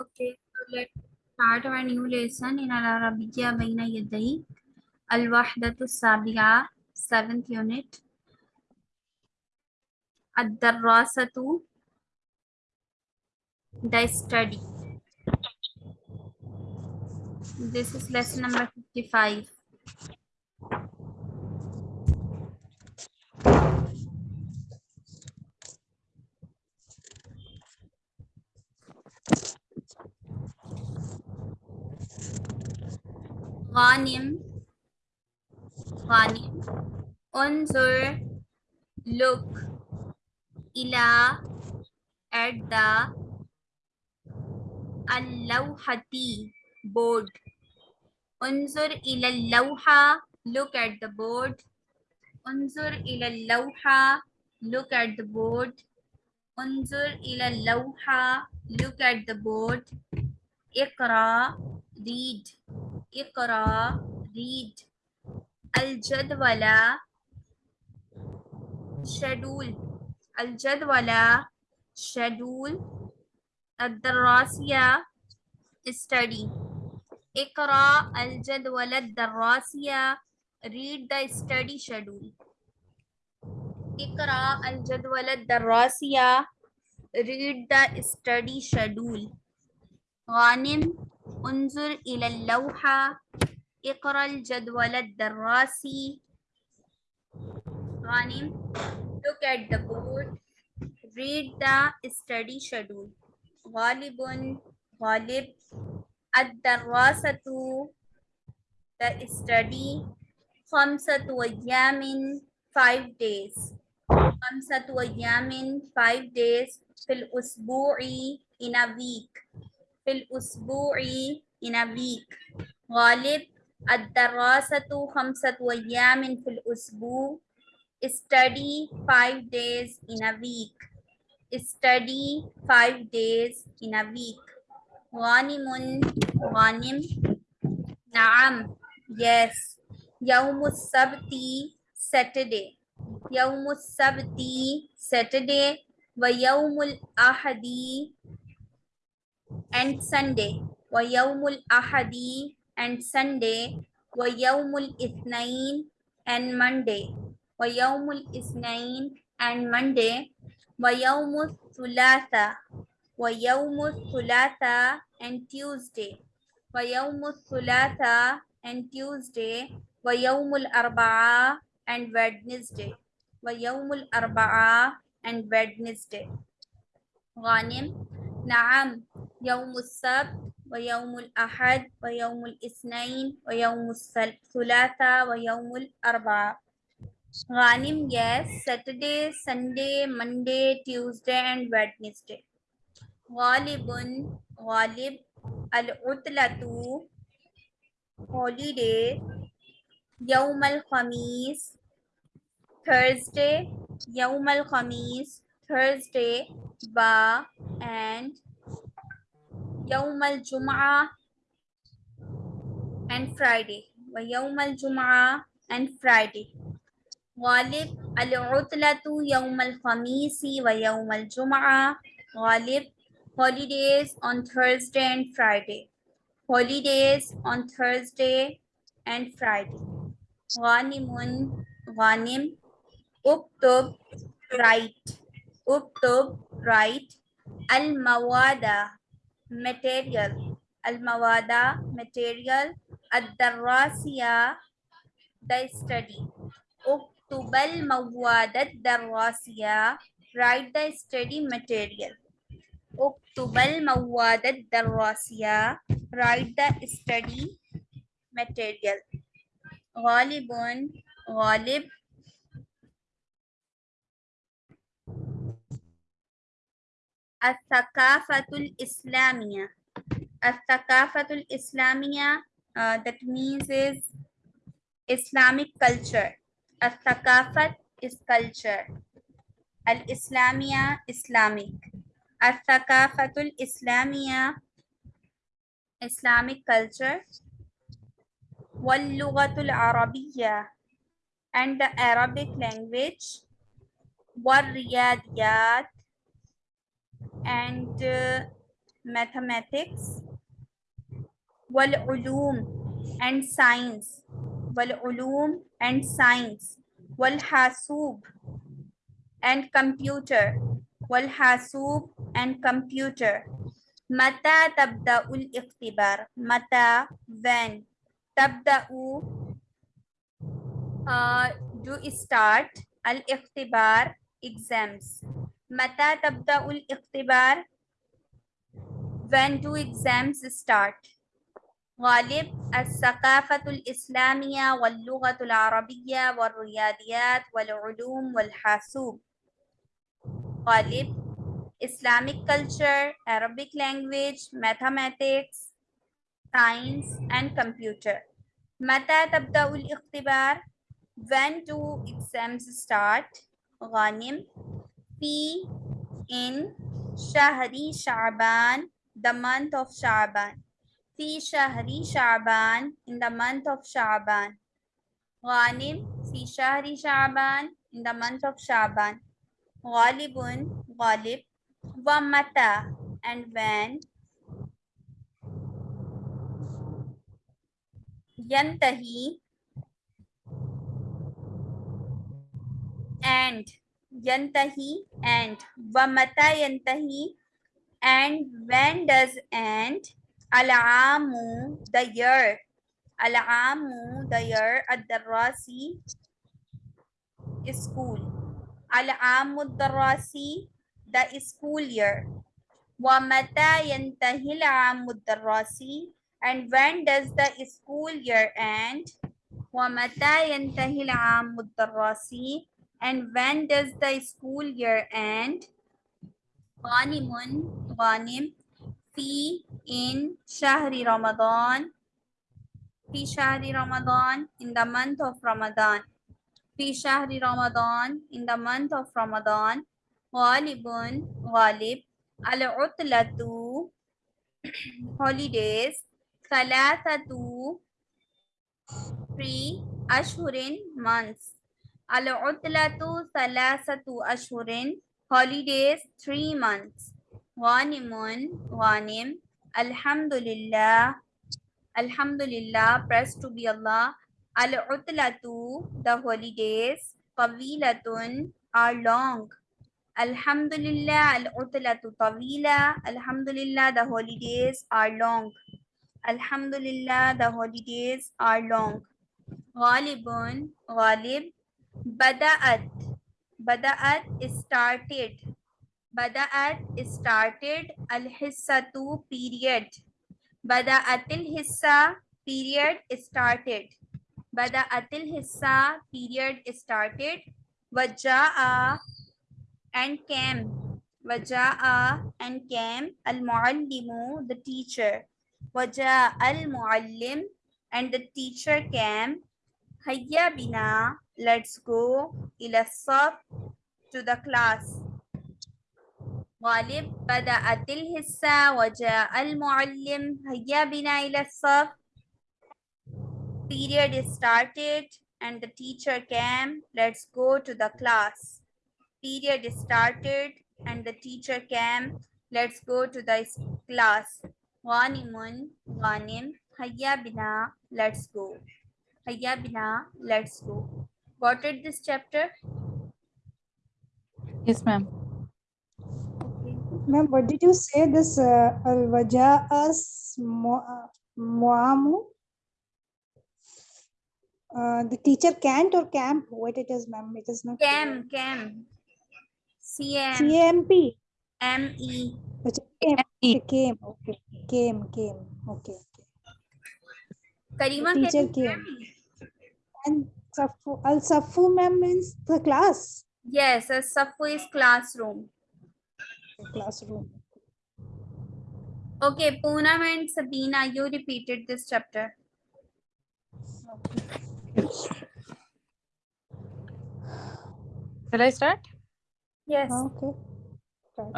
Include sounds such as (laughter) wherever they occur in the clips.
Okay, so let's start our new lesson in Al-Arabiyya Baina Yadayk. Al-Wahdatu Sabi'a, 7th unit. Ad-Darrasatu, the study. This is lesson number 55. غانم غانم انظر look إلى at the اللوحة board انظر إلى اللوحة look at the board انظر إلى اللوحة look at the board انظر إلى اللوحة look at the board اقرأ read اقرأ read الجدول schedule الجدول schedule الدراسية study اقرأ الجدول الدراسية read the study schedule اقرأ الجدول الدراسية read the study schedule غانم انظر إلى اللوحة اقرأ الجدول الدراسي. غانم look at the board. read the study schedule. غالب غالب. الدراسة the study. خمسة أيام five days. خمسة أيام five days. في الأسبوع in a week. fil usbu'i in a week. Ghalib ad-darasatu khamsat ayamin fil usbu. Study five days in a week. Study five days in a week. Ghanimun ghanim. Naam. Yes. Yawmus sabti Saturday. Yawmus sabti Saturday. व यौमुल आहदी and Sunday ويوم الأحد and Sunday ويوم الاثنين and Monday ويوم الاثنين and Monday ويوم الثلاثاء ويوم الثلاثاء and Tuesday ويوم الثلاثاء and Tuesday ويوم الأربعاء and Wednesday ويوم الأربعاء and Wednesday غانم نعم यौमसब व यौमद व यौमसनैन व यौमसलासा व यौमरबा गानिम gas Saturday Sunday Monday Tuesday and Wednesday गालिबन गालिब अलतलतु हॉलीडे यौमल खमीस थर्सडे यौमल खमीस थर्सडे बा and يوم الجمعة and Friday ويوم الجمعة and Friday غالب العطلة يوم الخميس ويوم الجمعة غالب holidays on Thursday and Friday holidays on Thursday and Friday غانم غانم اكتب write اكتب write المواد material. Al-mawada material. Ad-darrasiya the study. Uktubal mawada ad-darrasiya write the study material. Uktubal mawada ad-darrasiya write the study material. Ghalibun ghalib Al-Thaqafatul Islamia. Al-Thaqafatul Islamia, that means is Islamic culture. Al-Thaqafat is culture. Al-Islamia, Islamic. Al-Thaqafatul Islamia, Islamic culture. Wal-Lughatul Arabiya, and the Arabic language. Wal-Riyadiyat, and uh, mathematics wal ulum and science wal ulum and science wal hasub and computer wal hasub and computer. Mata tabda'ul iktibar mata when tabda uh, do start al iktibar exams. متى تبدأ الاختبار when do exams start غالب الثقافة الإسلامية واللغة العربية والرياضيات والعلوم والحاسوب غالب Islamic culture, Arabic language, mathematics, science and computer. متى تبدأ الاختبار? When do exams start? غانم P in Shahri Shaban, the month of Shaban. Fi Shahri Shaban, in the month of Shaban. Ghanim, Fi Shahri Shaban, in the month of Shaban. Ghalibun, Ghalib. Wa Mata, and when. Yantahi, and yantahi and wa mata yantahi and when does end? alamu the year. alamu the year ad-darasi school. alamu the rasi the school year. wa mata yantahi al-amu ad-darasi and when does the school year end? wa mata yantahi al-amu ad-darasi and when does the school year end? Ghanimun, Ghanim, fi in Shahri Ramadan. Fi Shahri Ramadan, in the month of Ramadan. Fi Shahri Ramadan, in the month of Ramadan. Ghalibun, Ghalib, al-utlatu, (clears throat) holidays. Salatatu, three ashurin months. Al-utlatu salasatu Ashurin, Holidays, three months. Ghanimun, ghanim. Alhamdulillah. Alhamdulillah, praise to be Allah. Al-utlatu, the holidays. Tawilatun, are long. Alhamdulillah, al-utlatu tawila. Alhamdulillah, the holidays are long. Alhamdulillah, the holidays are long. Ghalibun, ghalib. Bada'at. Bada'at started. Bada'at started. al-hisatu period. Bada'atil hissa period started. Bada'atil hissa period started. Waja'a and came. Waja'a and came. Al-muallimu the teacher. Waja'a al-muallim and the teacher came. Hayya bina let's go إلى الصف to the class غالب بدأت الحصة وجاء المعلم هيا بنا إلى الصف period is started and the teacher came let's go to the class period is started and the teacher came let's go to the class غانم غانم هيا بنا let's go هيا بنا let's go got it this chapter Yes, ma'am. Ma'am, what did you say this uh, al-waja'as mu'amu? Uh, the teacher can't or camp? What it is, ma'am? It is not. cam cam cm CMP. me Which came. Okay, came. Okay, came, came. Okay. okay. karima teacher you came. And Safu, Al Safu ma'am means the class. Yes, Al Safu is classroom. Classroom. Okay, Poonam and Sabina, you repeated this chapter. Shall I start? Yes. Ah, okay.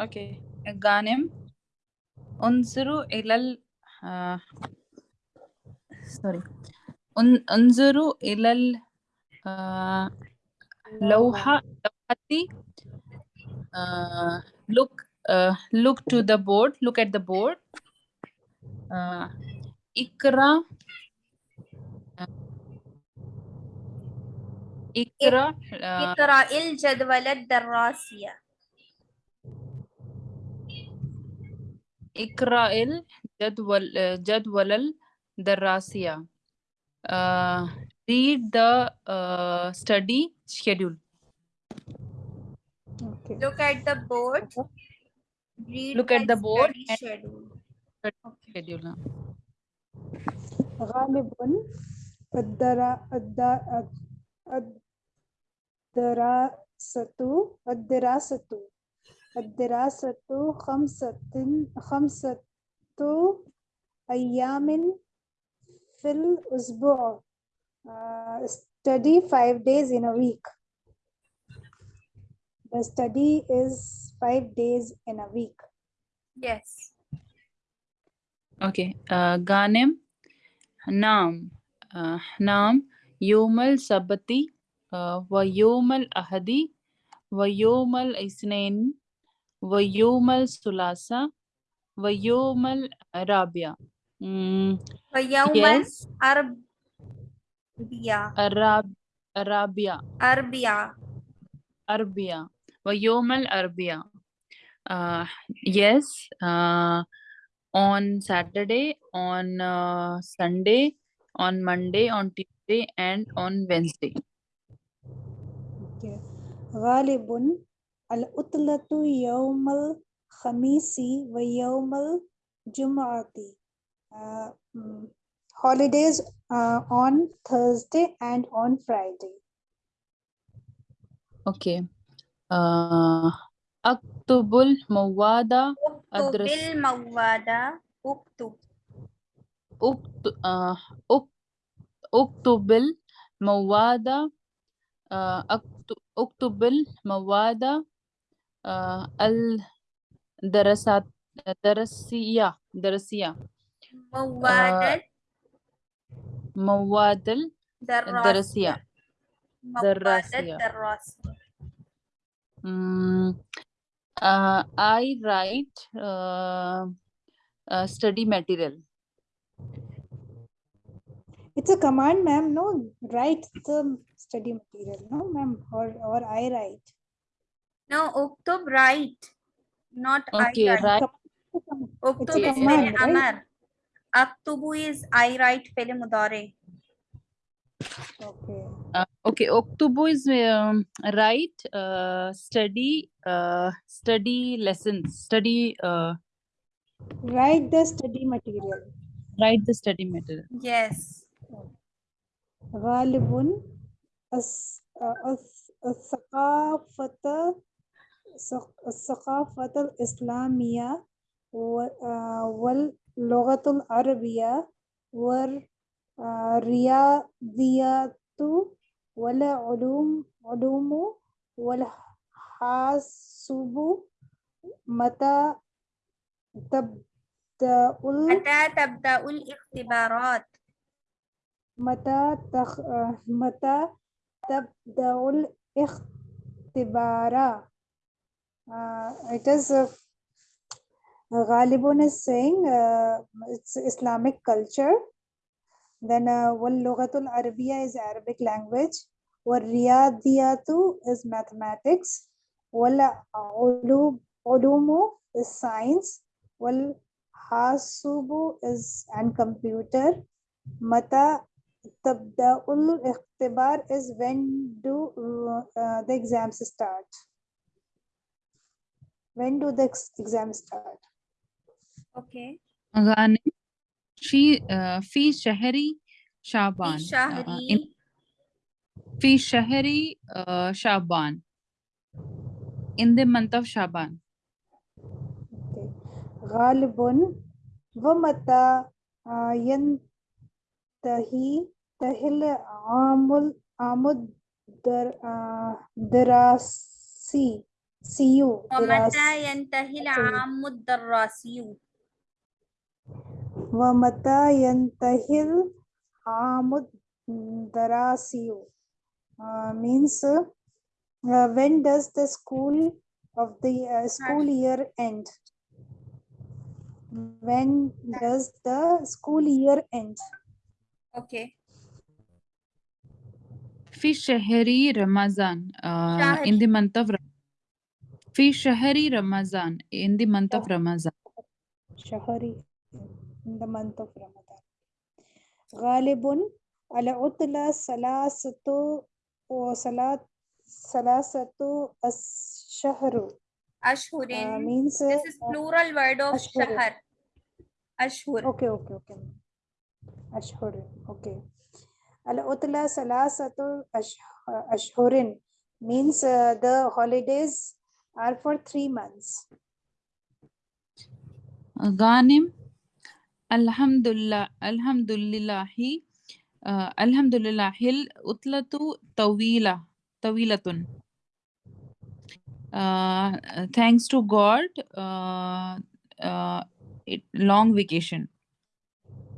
Okay. Ganem. Unzuru ilal. Uh, sorry. Un, unzuru ilal uh, Lauha, look, look to the board, look at the board. Ikra, Ikra, Ikra il jadwalad darrasiya. Ikra il jadwal, jadwalal darrasiya read the uh, study schedule Okay. look at the board read Look at the board study and- schedule schedule uh. غالب الدرا الد- الدراسة الدراسة الدراسة خمسة خمسة أيام في الأسبوع uh, study five days in a week. The study is five days in a week. Yes. Okay. Uh, Ghanem, Naam, uh, Naam, Yomal Sabati, uh, Vayomal Ahadi, Vayomal Isnain, Vayomal Sulasa, Vayomal Arabia. Mm, yes. Arab الأربعاء الراب الرابع أربعاء أربعاء ويوم الأربعاء uh, yes uh, on Saturday, on uh, Sunday, on Monday, on Tuesday, and on Wednesday. Okay. غالب العطلة يوم الخميس ويوم الجمعة. Uh, mm, holidays uh, on Thursday and on Friday. Okay. Uh, Aktubul Mawada. Aktubul Mawada. Uktub. Ukt, uh, ukt, Uktubil Mawada. Uh, Uktubil Mawada. Uh, al Darasat. Darasiya. Darasiya. Mawadat. Uh, مواد الدراسية الدراسية مواد دراسية. الدراسية Mm, uh, I write uh, uh, study material. It's a command, ma'am. No, write the study material. No, ma'am. Or, or I write. no اكتب write not I Okay, write right. اكتب It's a is command, فعل right? أمر أكتب is I write فعل مضارع Okay. Uh, okay, Oktubu is um, write uh, study uh, study lessons, study uh, Write the study material. write the study material. yes غالب الس- الث- الثقافة الثق- الثقافة الإسلامية و- واللغة العربية والرياضيات والعلوم علوم والحاسب متى تبدأ متى تبدأ الاختبارات متى تخ... متى تبدأ الاختبار uh, it is Ghalibun is saying uh, it's Islamic culture. Then Wal-Lughatul uh, Arabiya is Arabic language. Wariyadiyatu is mathematics. Wal-Ulumu is science. Wala hasubu is and computer. Mata Tabda'ul Ikhtibar is when do uh, the exams start? When do the exams start? okay غانم في uh, في شهر شعبان في uh, شهر in- في شهر uh, شعبان in the month of Shaban. okay. غالب ومتى آه، ينتهي تهل عام عام الدر- آه، دراسي سيو ومتى دراسي ينتهي العام الدراسي ومتى ينتهي العام الدراسي uh, means uh, when does the school of the uh, school year end? When does the school year end? Okay. في شهر رمضان uh, in شهر. the month of Ram- في شهر رمضان in the month of شهر. Ramadan Shahari in the month of Ramadan. Ghalibun ala utla salasatu or salat salasatu ashharu. Ashhurin. Uh, means, this is plural word of shahar. Ashhur. Okay, okay, okay. Ashhur. Okay. Al-Utla Salasatul Ashhurin means uh, the holidays are for three months. Ghanim. الحمد لله الحمد لله uh, الحمد لله العطلة طويلة طويلة uh, thanks to God uh, uh, it, long vacation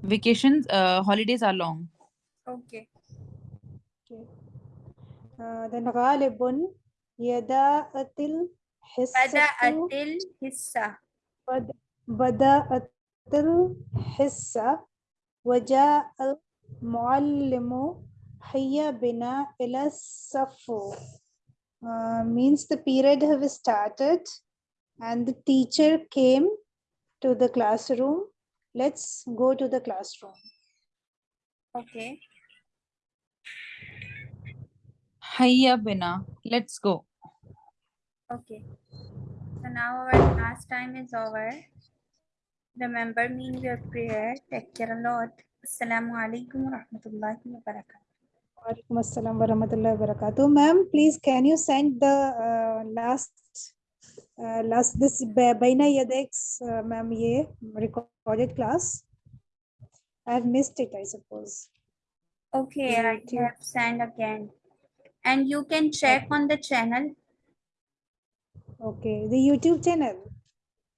vacations uh, holidays are long Okay. okay. uh, then غالب يداءت الحصة بدأت الحصة. بد- بدأت الحصة وجاء المعلم هيا بنا إلى الصف uh, means the period have started and the teacher came to the classroom let's go to the classroom Okay. Hayya bina let's go Okay. So now our class time is over. Remember me in your prayer. Take care a lot. Assalamu alaikum wa rahmatullahi wa barakatuh. Walaikum assalam wa rahmatullahi wa barakatuh. Ma'am, please can you send the uh, last uh, last this Ba- Baina Yadayk uh, ma'am ye recorded class? I have missed it, I suppose. Okay, I have sent again. And you can check on the channel. Okay, the YouTube channel.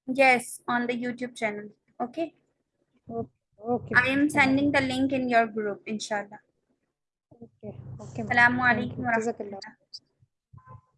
Yes, on the YouTube channel. Okay. Okay. I am sending the link in your group, inshallah. Okay. Okay. Assalamu alaikum